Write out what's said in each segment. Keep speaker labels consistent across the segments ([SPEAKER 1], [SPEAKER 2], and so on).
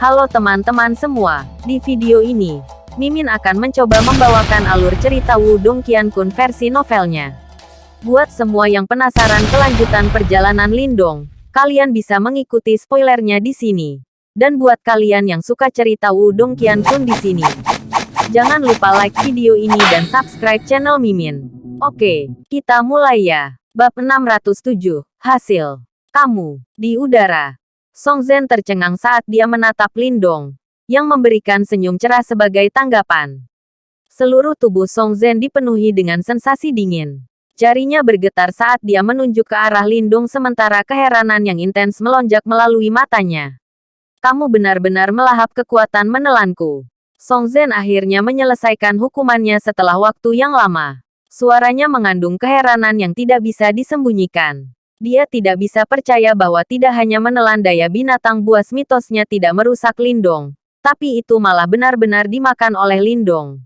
[SPEAKER 1] Halo teman-teman semua, di video ini, Mimin akan mencoba membawakan alur cerita Wudong Qiankun versi novelnya. Buat semua yang penasaran kelanjutan perjalanan Lindong, kalian bisa mengikuti spoilernya di sini. Dan buat kalian yang suka cerita Wudong Qiankun di sini, jangan lupa like video ini dan subscribe channel Mimin. Oke, kita mulai ya. Bab 607, Hasil. Kamu, di udara. Song Zhen tercengang saat dia menatap Lindong, yang memberikan senyum cerah sebagai tanggapan. Seluruh tubuh Song Zhen dipenuhi dengan sensasi dingin. Jarinya bergetar saat dia menunjuk ke arah Lindong sementara keheranan yang intens melonjak melalui matanya. Kamu benar-benar melahap kekuatan menelanku. Song Zhen akhirnya menyelesaikan hukumannya setelah waktu yang lama. Suaranya mengandung keheranan yang tidak bisa disembunyikan. Dia tidak bisa percaya bahwa tidak hanya menelan daya binatang buas mitosnya tidak merusak Lindong, tapi itu malah benar-benar dimakan oleh Lindong.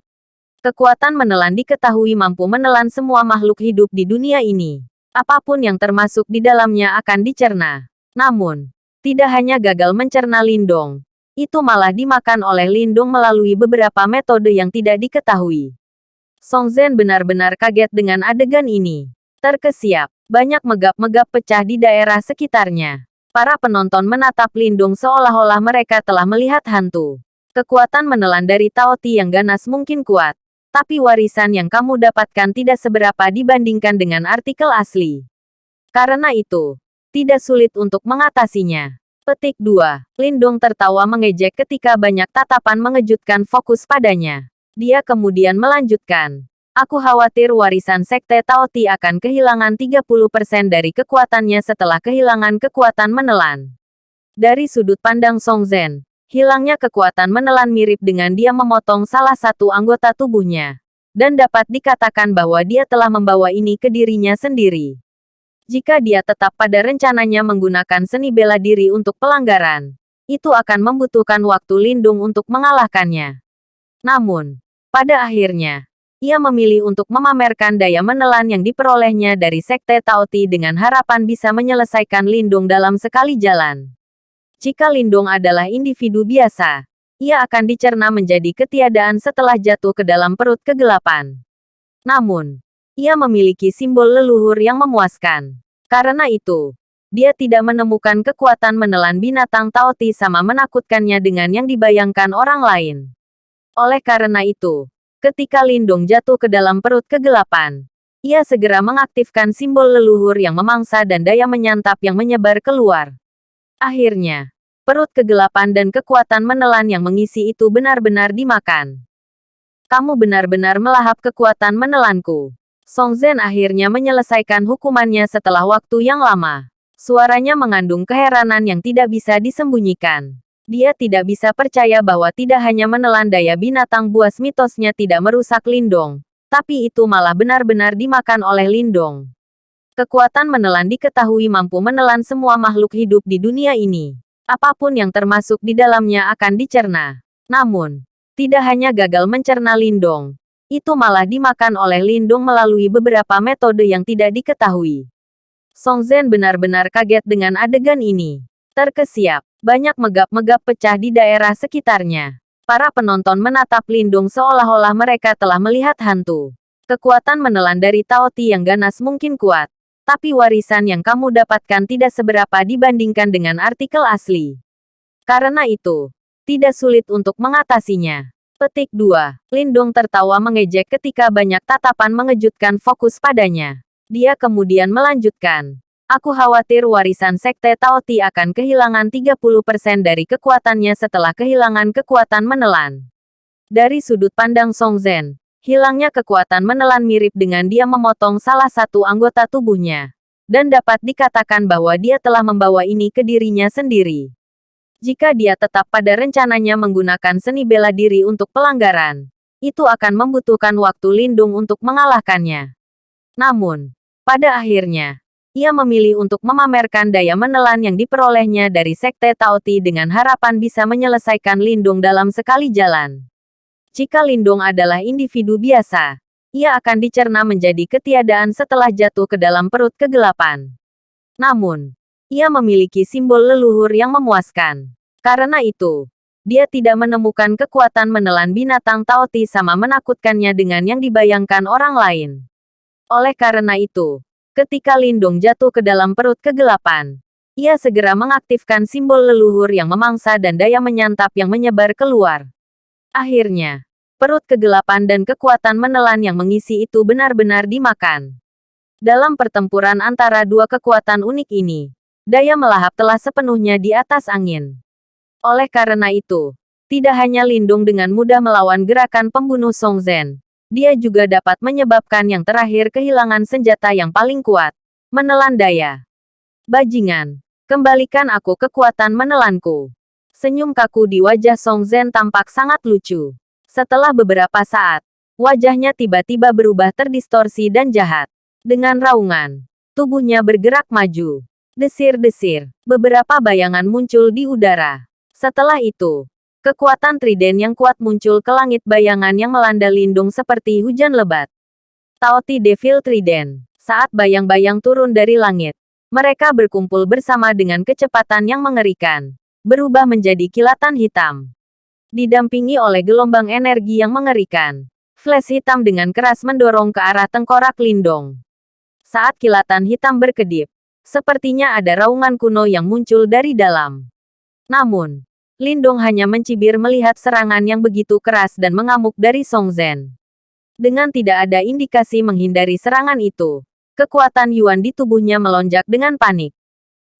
[SPEAKER 1] Kekuatan menelan diketahui mampu menelan semua makhluk hidup di dunia ini. Apa pun yang termasuk di dalamnya akan dicerna. Namun, tidak hanya gagal mencerna Lindong, itu malah dimakan oleh Lindong melalui beberapa metode yang tidak diketahui. Song Zhen benar-benar kaget dengan adegan ini. Terkesiap, banyak megap-megap pecah di daerah sekitarnya. Para penonton menatap Lindung seolah-olah mereka telah melihat hantu. Kekuatan menelan dari Taoti yang ganas mungkin kuat. Tapi warisan yang kamu dapatkan tidak seberapa dibandingkan dengan artikel asli. Karena itu, tidak sulit untuk mengatasinya. Petik 2. Lindung tertawa mengejek ketika banyak tatapan mengejutkan fokus padanya. Dia kemudian melanjutkan. Aku khawatir warisan Sekte Taoti akan kehilangan 30% dari kekuatannya setelah kehilangan kekuatan menelan. Dari sudut pandang Song Zhen, hilangnya kekuatan menelan mirip dengan dia memotong salah satu anggota tubuhnya. Dan dapat dikatakan bahwa dia telah membawa ini ke dirinya sendiri. Jika dia tetap pada rencananya menggunakan seni bela diri untuk pelanggaran, itu akan membutuhkan waktu lindung untuk mengalahkannya. Namun, pada akhirnya, ia memilih untuk memamerkan daya menelan yang diperolehnya dari Sekte Taoti dengan harapan bisa menyelesaikan Lindung dalam sekali jalan. Jika Lindung adalah individu biasa, ia akan dicerna menjadi ketiadaan setelah jatuh ke dalam perut kegelapan. Namun, ia memiliki simbol leluhur yang memuaskan. Karena itu, dia tidak menemukan kekuatan menelan binatang Taoti sama menakutkannya dengan yang dibayangkan orang lain. Oleh karena itu, Ketika Lindung jatuh ke dalam perut kegelapan, ia segera mengaktifkan simbol leluhur yang memangsa dan daya menyantap yang menyebar keluar. Akhirnya, perut kegelapan dan kekuatan menelan yang mengisi itu benar-benar dimakan. Kamu benar-benar melahap kekuatan menelanku. Song Zhen akhirnya menyelesaikan hukumannya setelah waktu yang lama. Suaranya mengandung keheranan yang tidak bisa disembunyikan. Dia tidak bisa percaya bahwa tidak hanya menelan daya binatang buas mitosnya tidak merusak Lindong, tapi itu malah benar-benar dimakan oleh Lindong. Kekuatan menelan diketahui mampu menelan semua makhluk hidup di dunia ini. Apa pun yang termasuk di dalamnya akan dicerna. Namun, tidak hanya gagal mencerna Lindong, itu malah dimakan oleh Lindong melalui beberapa metode yang tidak diketahui. Song Zhen benar-benar kaget dengan adegan ini. Terkesiap, banyak megap-megap pecah di daerah sekitarnya. Para penonton menatap Lindung seolah-olah mereka telah melihat hantu. Kekuatan menelan dari Taoti yang ganas mungkin kuat. Tapi warisan yang kamu dapatkan tidak seberapa dibandingkan dengan artikel asli. Karena itu, tidak sulit untuk mengatasinya. Petik 2. Lindung tertawa mengejek ketika banyak tatapan mengejutkan fokus padanya. Dia kemudian melanjutkan. Aku khawatir warisan Sekte Taoti akan kehilangan 30% dari kekuatannya setelah kehilangan kekuatan menelan. Dari sudut pandang Song Zhen, hilangnya kekuatan menelan mirip dengan dia memotong salah satu anggota tubuhnya. Dan dapat dikatakan bahwa dia telah membawa ini ke dirinya sendiri. Jika dia tetap pada rencananya menggunakan seni bela diri untuk pelanggaran, itu akan membutuhkan waktu lindung untuk mengalahkannya. Namun, pada akhirnya, ia memilih untuk memamerkan daya menelan yang diperolehnya dari Sekte Taoti dengan harapan bisa menyelesaikan Lindung dalam sekali jalan. Jika Lindung adalah individu biasa, ia akan dicerna menjadi ketiadaan setelah jatuh ke dalam perut kegelapan. Namun, ia memiliki simbol leluhur yang memuaskan. Karena itu, dia tidak menemukan kekuatan menelan binatang Taoti sama menakutkannya dengan yang dibayangkan orang lain. Oleh karena itu, ketika Lindung jatuh ke dalam perut kegelapan, ia segera mengaktifkan simbol leluhur yang memangsa dan daya menyantap yang menyebar keluar. Akhirnya, perut kegelapan dan kekuatan menelan yang mengisi itu benar-benar dimakan. Dalam pertempuran antara dua kekuatan unik ini, daya melahap telah sepenuhnya di atas angin. Oleh karena itu, tidak hanya Lindung dengan mudah melawan gerakan pembunuh Song Zhen, dia juga dapat menyebabkan yang terakhir kehilangan senjata yang paling kuat, menelan daya. Bajingan, Kembalikan aku kekuatan menelanku. Senyum kaku di wajah Song Zhen tampak sangat lucu. Setelah beberapa saat, wajahnya tiba-tiba berubah terdistorsi dan jahat. Dengan raungan, tubuhnya bergerak maju. Desir-desir, beberapa bayangan muncul di udara. Setelah itu, kekuatan triden yang kuat muncul ke langit bayangan yang melanda lindung seperti hujan lebat. Taoti Devil Trident. Saat bayang-bayang turun dari langit, mereka berkumpul bersama dengan kecepatan yang mengerikan, berubah menjadi kilatan hitam. Didampingi oleh gelombang energi yang mengerikan, flash hitam dengan keras mendorong ke arah tengkorak Lindong. Saat kilatan hitam berkedip, sepertinya ada raungan kuno yang muncul dari dalam. Namun, Lindong hanya mencibir melihat serangan yang begitu keras dan mengamuk dari Song Zhen. Dengan tidak ada indikasi menghindari serangan itu, Kekuatan Yuan di tubuhnya melonjak dengan panik.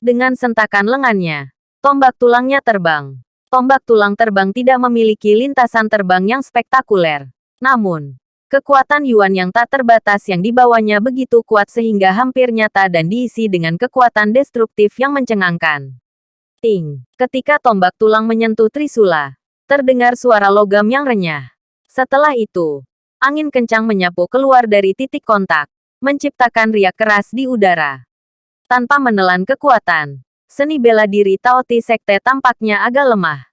[SPEAKER 1] Dengan sentakan lengannya, tombak tulangnya terbang. Tombak tulang terbang tidak memiliki lintasan terbang yang spektakuler. Namun, kekuatan Yuan yang tak terbatas yang dibawanya begitu kuat sehingga hampir nyata dan diisi dengan kekuatan destruktif yang mencengangkan. Ting, ketika tombak tulang menyentuh Trisula, terdengar suara logam yang renyah. Setelah itu, angin kencang menyapu keluar dari titik kontak menciptakan riak keras di udara. Tanpa menelan kekuatan, seni bela diri Taoti Sekte tampaknya agak lemah.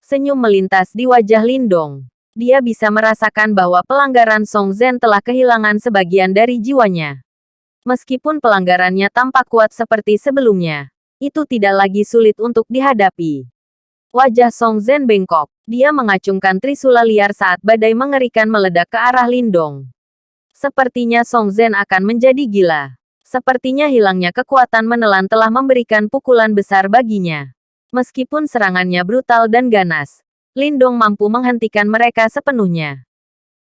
[SPEAKER 1] Senyum melintas di wajah Lindong. Dia bisa merasakan bahwa pelanggaran Song Zhen telah kehilangan sebagian dari jiwanya. Meskipun pelanggarannya tampak kuat seperti sebelumnya, itu tidak lagi sulit untuk dihadapi. Wajah Song Zhen bengkok. Dia mengacungkan trisula liar saat badai mengerikan meledak ke arah Lindong. Sepertinya Song Zhen akan menjadi gila. Sepertinya hilangnya kekuatan menelan telah memberikan pukulan besar baginya. Meskipun serangannya brutal dan ganas, Lindong mampu menghentikan mereka sepenuhnya.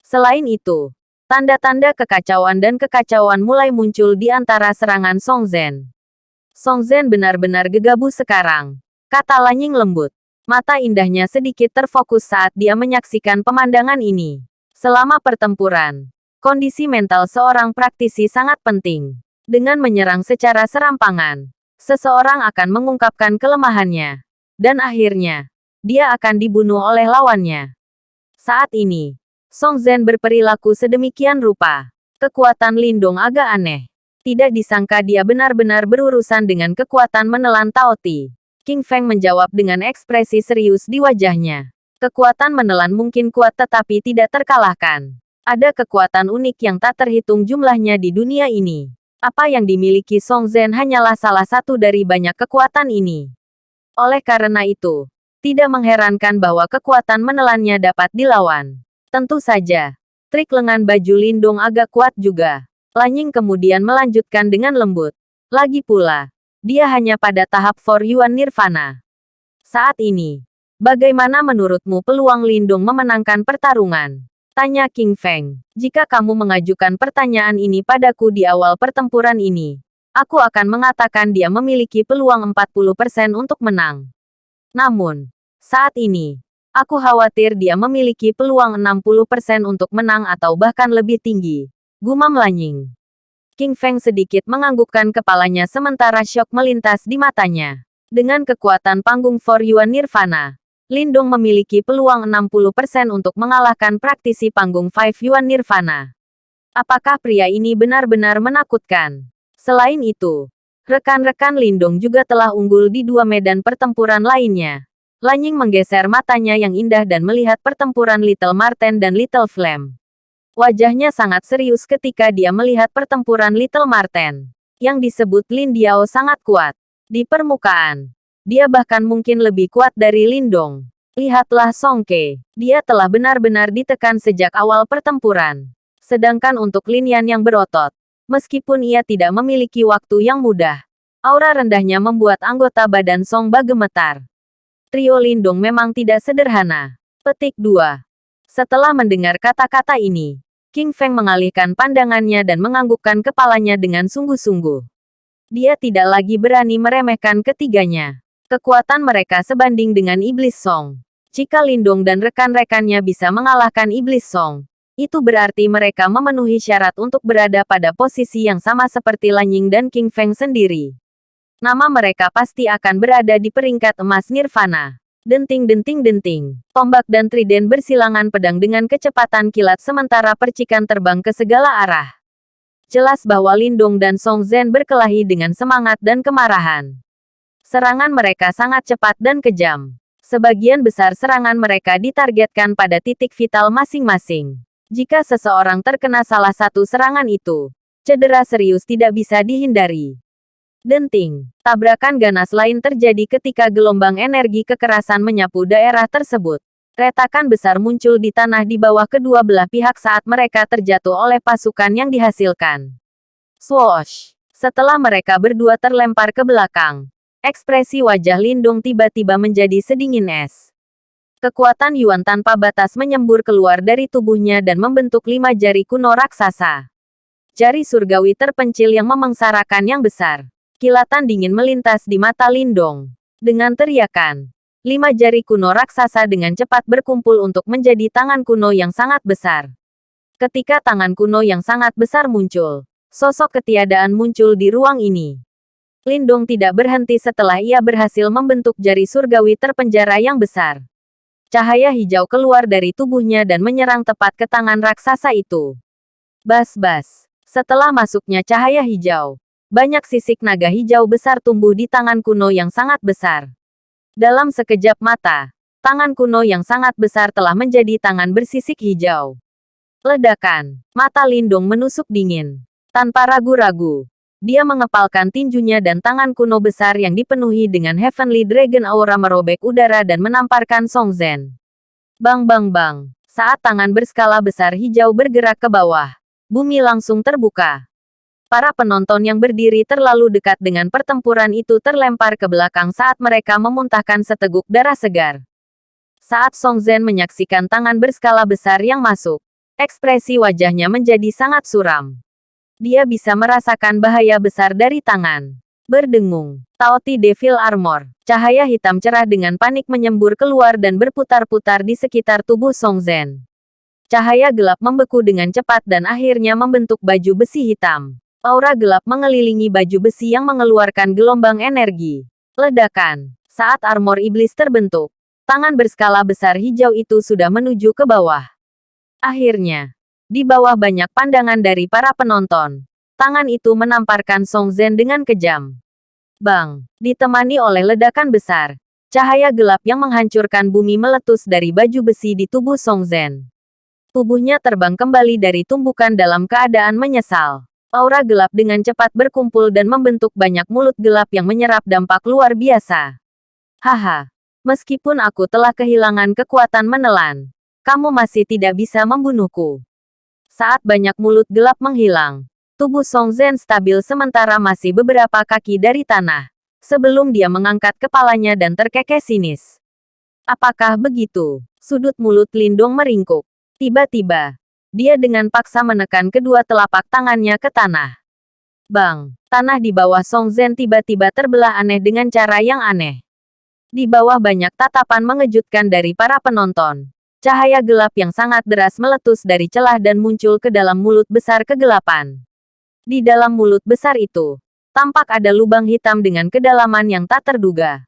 [SPEAKER 1] Selain itu, tanda-tanda kekacauan dan kekacauan mulai muncul di antara serangan Song Zhen. Song Zhen benar-benar gegabah sekarang, kata Lanying lembut. Mata indahnya sedikit terfokus saat dia menyaksikan pemandangan ini. Selama pertempuran, Kondisi mental seorang praktisi sangat penting. Dengan menyerang secara serampangan, seseorang akan mengungkapkan kelemahannya. Dan akhirnya, dia akan dibunuh oleh lawannya. Saat ini, Song Zhen berperilaku sedemikian rupa. Kekuatan Lindong agak aneh. Tidak disangka dia benar-benar berurusan dengan kekuatan menelan Taoti. King Feng menjawab dengan ekspresi serius di wajahnya. Kekuatan menelan mungkin kuat tetapi tidak terkalahkan. Ada kekuatan unik yang tak terhitung jumlahnya di dunia ini. Apa yang dimiliki Song Zhen hanyalah salah satu dari banyak kekuatan ini. Oleh karena itu, tidak mengherankan bahwa kekuatan menelannya dapat dilawan. Tentu saja, trik lengan baju lindung agak kuat juga. Lanying kemudian melanjutkan dengan lembut. Lagi pula, dia hanya pada tahap For Yuan Nirvana. Saat ini, bagaimana menurutmu peluang lindung memenangkan pertarungan? Tanya King Feng. Jika kamu mengajukan pertanyaan ini padaku di awal pertempuran ini, aku akan mengatakan dia memiliki peluang 40% untuk menang. Namun, saat ini, aku khawatir dia memiliki peluang 60% untuk menang atau bahkan lebih tinggi. Gumam Lanying. King Feng sedikit menganggukkan kepalanya sementara syok melintas di matanya. Dengan kekuatan panggung For Yuan Nirvana, Lindung memiliki peluang 60% untuk mengalahkan praktisi panggung Five Yuan Nirvana. Apakah pria ini benar-benar menakutkan? Selain itu, rekan-rekan Lindung juga telah unggul di dua medan pertempuran lainnya. Lanying menggeser matanya yang indah dan melihat pertempuran Little Marten dan Little Flame. Wajahnya sangat serius ketika dia melihat pertempuran Little Marten. Yang disebut Lin Diao sangat kuat. Di permukaan, dia bahkan mungkin lebih kuat dari Lindong. Lihatlah Song Ke. Dia telah benar-benar ditekan sejak awal pertempuran. Sedangkan untuk Lin Yan yang berotot, meskipun ia tidak memiliki waktu yang mudah, aura rendahnya membuat anggota badan Song Ba gemetar. Trio Lindung memang tidak sederhana. Petik 2. Setelah mendengar kata-kata ini, King Feng mengalihkan pandangannya dan menganggukkan kepalanya dengan sungguh-sungguh. Dia tidak lagi berani meremehkan ketiganya. Kekuatan mereka sebanding dengan Iblis Song. Jika Lindong dan rekan-rekannya bisa mengalahkan Iblis Song, itu berarti mereka memenuhi syarat untuk berada pada posisi yang sama seperti Lanying dan King Feng sendiri. Nama mereka pasti akan berada di peringkat emas Nirvana. Denting-denting-denting. Tombak dan triden bersilangan pedang dengan kecepatan kilat sementara percikan terbang ke segala arah. Jelas bahwa Lindong dan Song Zhen berkelahi dengan semangat dan kemarahan. Serangan mereka sangat cepat dan kejam. Sebagian besar serangan mereka ditargetkan pada titik vital masing-masing. Jika seseorang terkena salah satu serangan itu, cedera serius tidak bisa dihindari. Denting, tabrakan ganas lain terjadi ketika gelombang energi kekerasan menyapu daerah tersebut. Retakan besar muncul di tanah di bawah kedua belah pihak saat mereka terjatuh oleh pasukan yang dihasilkan. Swoosh! Setelah mereka berdua terlempar ke belakang, Ekspresi wajah Lindung tiba-tiba menjadi sedingin es. Kekuatan Yuan tanpa batas menyembur keluar dari tubuhnya dan membentuk lima jari kuno raksasa. Jari surgawi terpencil yang memengsarakan yang besar. Kilatan dingin melintas di mata Lindong. Dengan teriakan, lima jari kuno raksasa dengan cepat berkumpul untuk menjadi tangan kuno yang sangat besar. Ketika tangan kuno yang sangat besar muncul, sosok ketiadaan muncul di ruang ini. Lindong tidak berhenti setelah ia berhasil membentuk jari surgawi terpenjara yang besar. Cahaya hijau keluar dari tubuhnya dan menyerang tepat ke tangan raksasa itu. Bas-bas. Setelah masuknya cahaya hijau, banyak sisik naga hijau besar tumbuh di tangan kuno yang sangat besar. Dalam sekejap mata, tangan kuno yang sangat besar telah menjadi tangan bersisik hijau. Ledakan, mata Lindung menusuk dingin. Tanpa ragu-ragu, dia mengepalkan tinjunya dan tangan kuno besar yang dipenuhi dengan Heavenly Dragon Aura merobek udara dan menamparkan Song Zhen. Bang bang bang. Saat tangan berskala besar hijau bergerak ke bawah, bumi langsung terbuka. Para penonton yang berdiri terlalu dekat dengan pertempuran itu terlempar ke belakang saat mereka memuntahkan seteguk darah segar. Saat Song Zhen menyaksikan tangan berskala besar yang masuk, ekspresi wajahnya menjadi sangat suram. Dia bisa merasakan bahaya besar dari tangan. Berdengung. Taoti Devil Armor. Cahaya hitam cerah dengan panik menyembur keluar dan berputar-putar di sekitar tubuh Song Zhen. Cahaya gelap membeku dengan cepat dan akhirnya membentuk baju besi hitam. Aura gelap mengelilingi baju besi yang mengeluarkan gelombang energi. Ledakan. Saat armor iblis terbentuk, tangan berskala besar hijau itu sudah menuju ke bawah. Akhirnya, di bawah banyak pandangan dari para penonton, tangan itu menamparkan Song Zhen dengan kejam. Bang, ditemani oleh ledakan besar, cahaya gelap yang menghancurkan bumi meletus dari baju besi di tubuh Song Zhen. Tubuhnya terbang kembali dari tumbukan dalam keadaan menyesal. Aura gelap dengan cepat berkumpul dan membentuk banyak mulut gelap yang menyerap dampak luar biasa. Haha, meskipun aku telah kehilangan kekuatan menelan, kamu masih tidak bisa membunuhku. Saat banyak mulut gelap menghilang, tubuh Song Zhen stabil sementara masih beberapa kaki dari tanah. Sebelum dia mengangkat kepalanya dan terkekeh sinis. Apakah begitu? Sudut mulut Lindong meringkuk. Tiba-tiba, dia dengan paksa menekan kedua telapak tangannya ke tanah. Bang, tanah di bawah Song Zhen tiba-tiba terbelah aneh dengan cara yang aneh. Di bawah banyak tatapan mengejutkan dari para penonton. Cahaya gelap yang sangat deras meletus dari celah dan muncul ke dalam mulut besar kegelapan. Di dalam mulut besar itu, tampak ada lubang hitam dengan kedalaman yang tak terduga.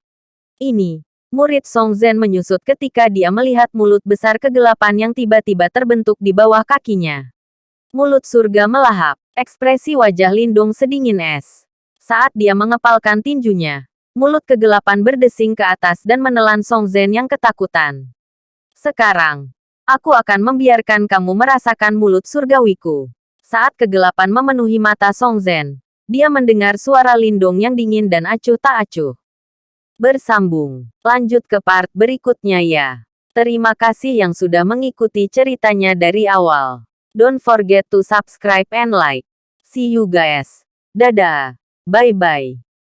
[SPEAKER 1] Ini, murid Song Zhen menyusut ketika dia melihat mulut besar kegelapan yang tiba-tiba terbentuk di bawah kakinya. Mulut surga melahap, ekspresi wajah Lindung sedingin es. Saat dia mengepalkan tinjunya, mulut kegelapan berdesing ke atas dan menelan Song Zhen yang ketakutan. Sekarang, aku akan membiarkan kamu merasakan mulut surgawiku. Saat kegelapan memenuhi mata Song Zhen, dia mendengar suara lindung yang dingin dan acuh tak acuh. Bersambung. Lanjut ke part berikutnya ya. Terima kasih yang sudah mengikuti ceritanya dari awal. Don't forget to subscribe and like. See you guys. Dadah. Bye-bye.